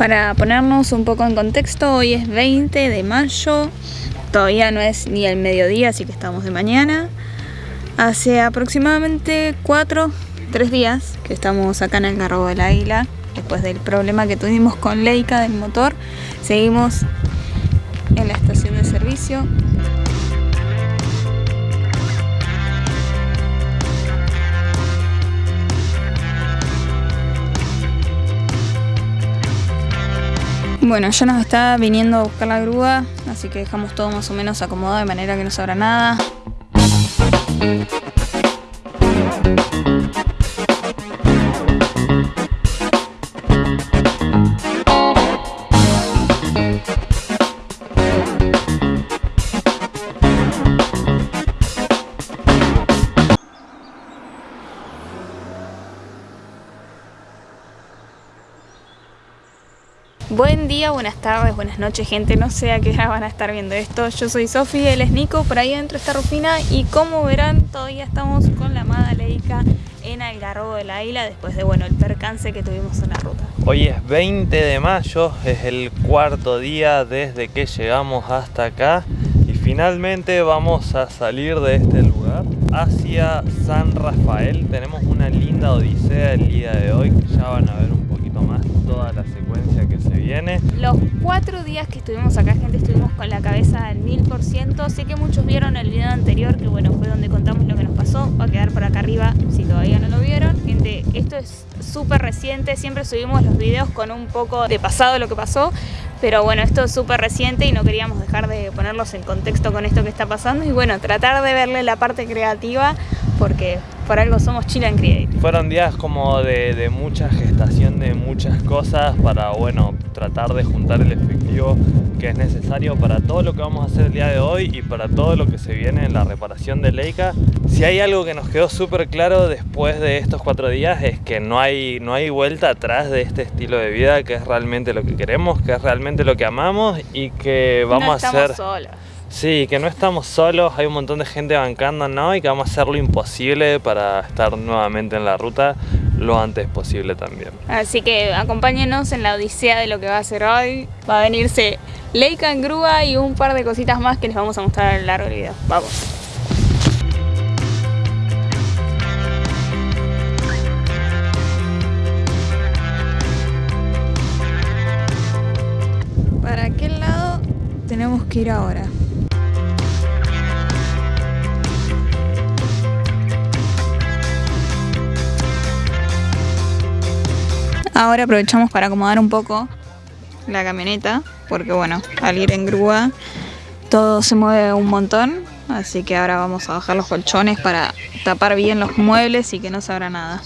Para ponernos un poco en contexto, hoy es 20 de mayo, todavía no es ni el mediodía, así que estamos de mañana. Hace aproximadamente 4, 3 días que estamos acá en el Garrobo de la Isla, después del problema que tuvimos con Leica del motor. Seguimos en la estación de servicio. Bueno, ya nos está viniendo a buscar la grúa, así que dejamos todo más o menos acomodado de manera que no se abra nada. Buen día, buenas tardes, buenas noches gente, no sé a qué hora van a estar viendo esto. Yo soy Sofi, él es Nico, por ahí adentro está Rufina. Y como verán, todavía estamos con la amada Leica en Algarrobo de la Isla Después de, bueno, el percance que tuvimos en la ruta. Hoy es 20 de mayo, es el cuarto día desde que llegamos hasta acá. Y finalmente vamos a salir de este lugar hacia San Rafael. Tenemos una linda odisea el día de hoy, ya van a ver un poquito más toda la secuencia que se Los cuatro días que estuvimos acá, gente, estuvimos con la cabeza al mil por ciento. Sé que muchos vieron el video anterior, que bueno, fue donde contamos lo que nos pasó. Va a quedar por acá arriba si todavía no lo vieron. Gente, esto es súper reciente. Siempre subimos los videos con un poco de pasado lo que pasó. Pero bueno, esto es súper reciente y no queríamos dejar de ponerlos en contexto con esto que está pasando. Y bueno, tratar de verle la parte creativa porque por algo somos Chile and Create. Fueron días como de, mucha gestación de muchas cosas para, bueno, tratar de juntar el efectivo que es necesario para todo lo que vamos a hacer el día de hoy y para todo lo que se viene en la reparación de Leica. Si hay algo que nos quedó súper claro después de estos cuatro días es que no hay, no hay vuelta atrás de este estilo de vida que es realmente lo que queremos, que es realmente lo que amamos y que vamos a hacer... Solas. Sí, que no estamos solos, hay un montón de gente bancando, ¿no? Y que vamos a hacer lo imposible para estar nuevamente en la ruta lo antes posible también. Así que acompáñenos en la odisea de lo que va a ser hoy. Va a venirse Leica en grúa y un par de cositas más que les vamos a mostrar a lo largo del video. Vamos. ¿Para qué lado tenemos que ir ahora? Ahora aprovechamos para acomodar un poco la camioneta, porque bueno, al ir en grúa todo se mueve un montón, así que ahora vamos a bajar los colchones para tapar bien los muebles y que no se abra nada.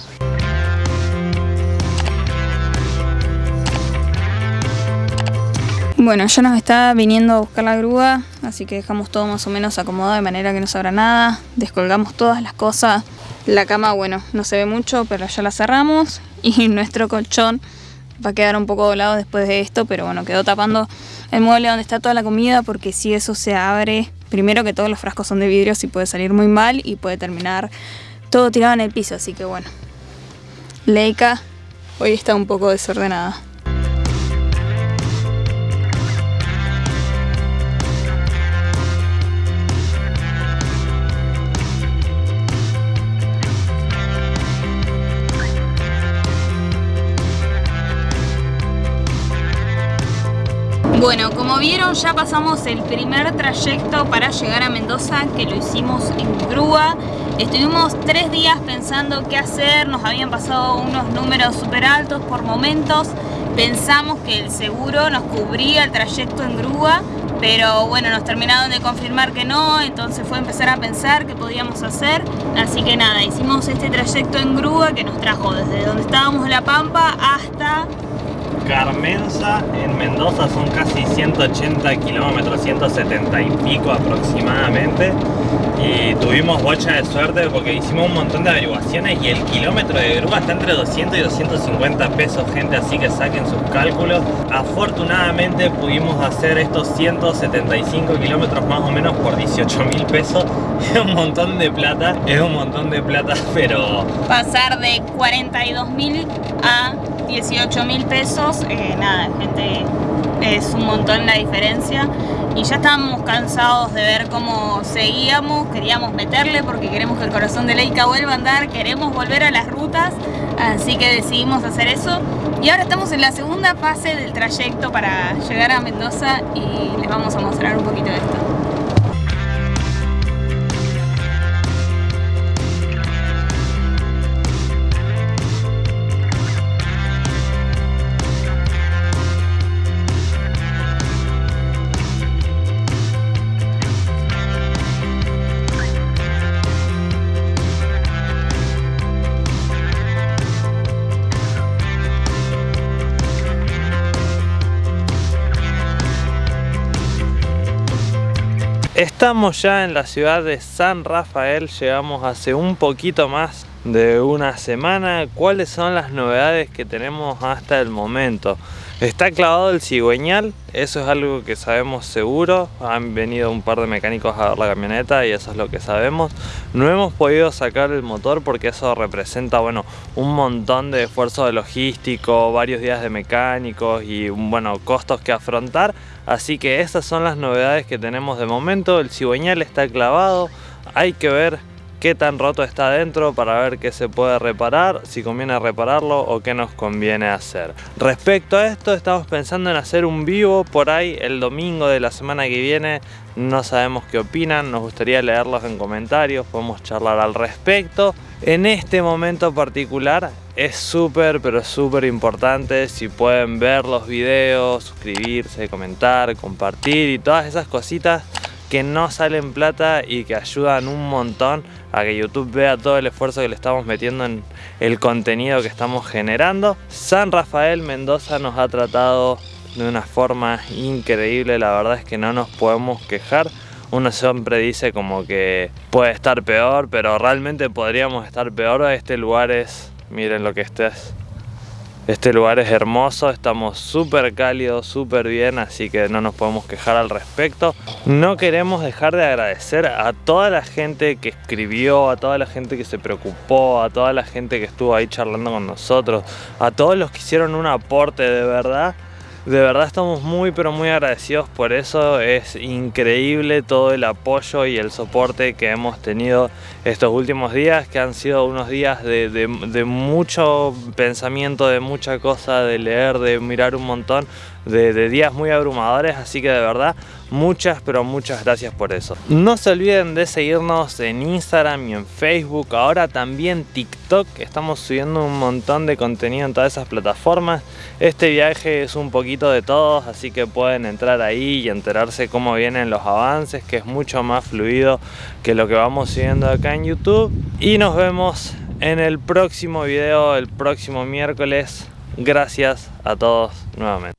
Bueno, ya nos está viniendo a buscar la grúa, así que dejamos todo más o menos acomodado de manera que no se abra nada. Descolgamos todas las cosas. La cama, bueno, no se ve mucho, pero ya la cerramos y nuestro colchón va a quedar un poco doblado después de esto, pero bueno, quedó tapando el mueble donde está toda la comida porque si eso se abre, primero que todos los frascos son de vidrio, y puede salir muy mal y puede terminar todo tirado en el piso, así que bueno. Leica hoy está un poco desordenada. Bueno, como vieron ya pasamos el primer trayecto para llegar a Mendoza que lo hicimos en grúa Estuvimos tres días pensando qué hacer, nos habían pasado unos números súper altos por momentos Pensamos que el seguro nos cubría el trayecto en grúa pero bueno, nos terminaron de confirmar que no, entonces fue empezar a pensar qué podíamos hacer. Así que nada, hicimos este trayecto en grúa que nos trajo desde donde estábamos en La Pampa hasta Carmenza en Mendoza son casi 180 kilómetros, 170 y pico aproximadamente. Y tuvimos bocha de suerte porque hicimos un montón de averiguaciones y el kilómetro de grúa está entre 200 y 250 pesos gente así que saquen sus cálculos. Afortunadamente pudimos hacer estos 175 kilómetros más o menos por 18 mil pesos. Es un montón de plata es un montón de plata pero pasar de 42 mil a 18 mil pesos, eh, nada, gente, es un montón la diferencia y ya estábamos cansados de ver cómo seguíamos, queríamos meterle porque queremos que el corazón de Leica vuelva a andar, queremos volver a las rutas, así que decidimos hacer eso y ahora estamos en la segunda fase del trayecto para llegar a Mendoza y les vamos a mostrar un poquito de esto. Estamos ya en la ciudad de San Rafael, llegamos hace un poquito más de una semana. ¿Cuáles son las novedades que tenemos hasta el momento? Está clavado el cigüeñal, eso es algo que sabemos seguro. Han venido un par de mecánicos a ver la camioneta y eso es lo que sabemos. No hemos podido sacar el motor porque eso representa bueno, un montón de esfuerzo de logístico, varios días de mecánicos y bueno, costos que afrontar. Así que esas son las novedades que tenemos de momento. El cigüeñal está clavado, hay que ver qué tan roto está adentro para ver qué se puede reparar, si conviene repararlo o qué nos conviene hacer. Respecto a esto estamos pensando en hacer un vivo por ahí el domingo de la semana que viene, no sabemos qué opinan, nos gustaría leerlos en comentarios, podemos charlar al respecto. En este momento particular es súper pero súper importante si pueden ver los videos, suscribirse, comentar, compartir y todas esas cositas que no salen plata y que ayudan un montón a que YouTube vea todo el esfuerzo que le estamos metiendo en el contenido que estamos generando. San Rafael Mendoza nos ha tratado de una forma increíble, la verdad es que no nos podemos quejar. Uno siempre dice como que puede estar peor, pero realmente podríamos estar peor. Este lugar es, miren lo que estés este lugar es hermoso, estamos súper cálidos, súper bien, así que no nos podemos quejar al respecto. No queremos dejar de agradecer a toda la gente que escribió, a toda la gente que se preocupó, a toda la gente que estuvo ahí charlando con nosotros, a todos los que hicieron un aporte de verdad de verdad estamos muy pero muy agradecidos por eso, es increíble todo el apoyo y el soporte que hemos tenido estos últimos días, que han sido unos días de, de mucho pensamiento, de mucha cosa, de leer, de mirar un montón, de, días muy abrumadores, así que de verdad muchas pero muchas gracias por eso. No se olviden de seguirnos en Instagram y en Facebook, ahora también TikTok, estamos subiendo un montón de contenido en todas esas plataformas. Este viaje es un poquito de todos, así que pueden entrar ahí y enterarse cómo vienen los avances, que es mucho más fluido que lo que vamos siguiendo acá en YouTube. Y nos vemos en el próximo video, el próximo miércoles. Gracias a todos nuevamente.